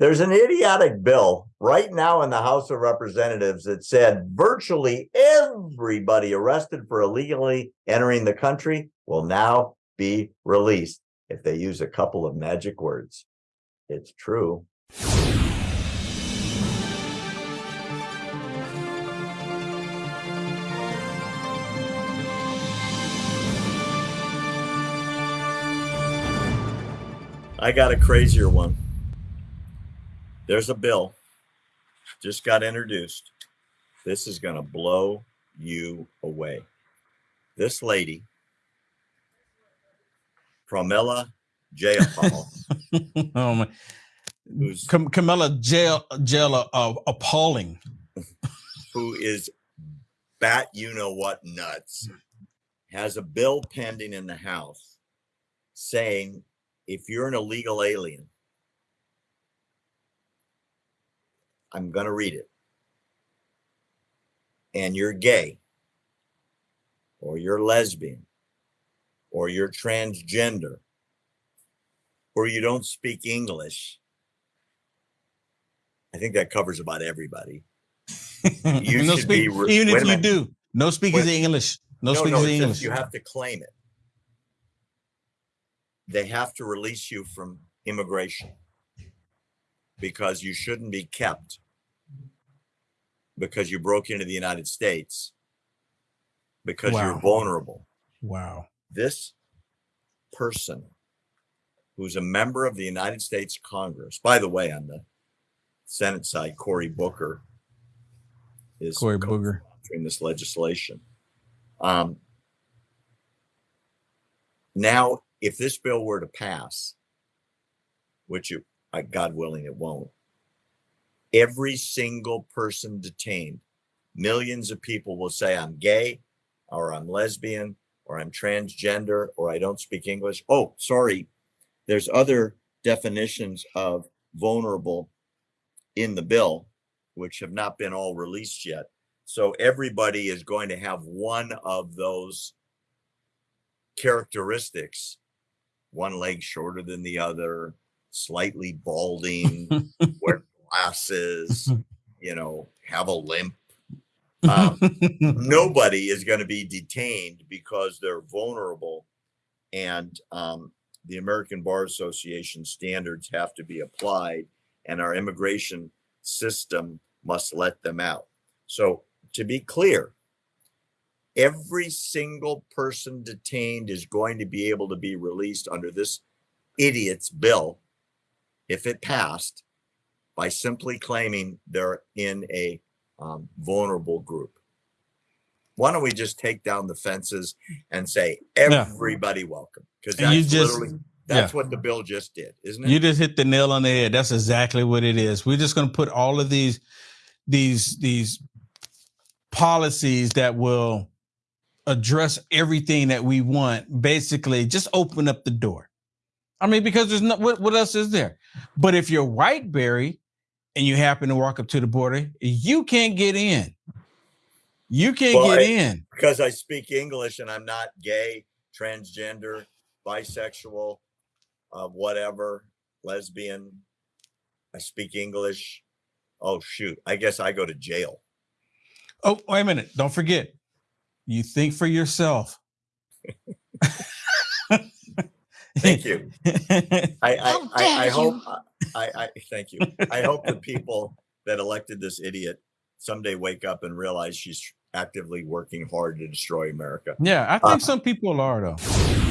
There's an idiotic bill right now in the House of Representatives that said virtually everybody arrested for illegally entering the country will now be released if they use a couple of magic words. It's true. I got a crazier one. There's a bill just got introduced. This is going to blow you away. This lady, Pramila Jayapal, oh my. who's Cam- Camilla jail jail uh, appalling. who is bat you know what nuts, has a bill pending in the House saying if you're an illegal alien, I'm going to read it, and you're gay, or you're lesbian, or you're transgender, or you don't speak English. I think that covers about everybody. You no should speak, be re- even if you minute. do, no speakers of English. No, no, speakers no, of English. you have to claim it. They have to release you from immigration because you shouldn't be kept because you broke into the United States because you're vulnerable. wow. This person who's a member of the United States Congress, by the way, on the Senate side, Cory Booker is Cory co- Booger. sponsoring this legislation. Um, now, if this bill were to pass, which it, God willing, it won't, every single person detained, millions of people will say, I'm gay, or I'm lesbian, or I'm transgender, or I don't speak English. Oh, sorry. There's other definitions of vulnerable in the bill, which have not been all released yet. So everybody is going to have one of those characteristics one leg shorter than the other, slightly balding, glasses, you know, have a limp. Um, nobody is going to be detained because they're vulnerable and um, the american bar association standards have to be applied and our immigration system must let them out so to be clear every single person detained is going to be able to be released under this idiot's bill if it passed by simply claiming they're in a um, vulnerable group. Why don't we just take down the fences and say Yeah. everybody welcome? Because And you that's just- literally that's what the bill just did, isn't it? You just hit the nail on the head. That's exactly what it is. We're just going to put all of these, these, these policies that will address everything that we want. Basically, just open up the door. I mean, because there's not what, what else is there? But if you're white, Barry, and you happen to walk up to the border, you can't get in. You can't Well, get I- in. because I speak English and I'm not gay, transgender, bisexual, uh, whatever, lesbian. I speak English. Oh shoot! I guess I go to jail. Oh, wait a minute. Don't forget. You think for yourself. Thank you. I I, How I, dare I you. I, I thank you. I hope the people that elected this idiot someday wake up and realize she's actively working hard to destroy America. Yeah, I think Uh, some people are though.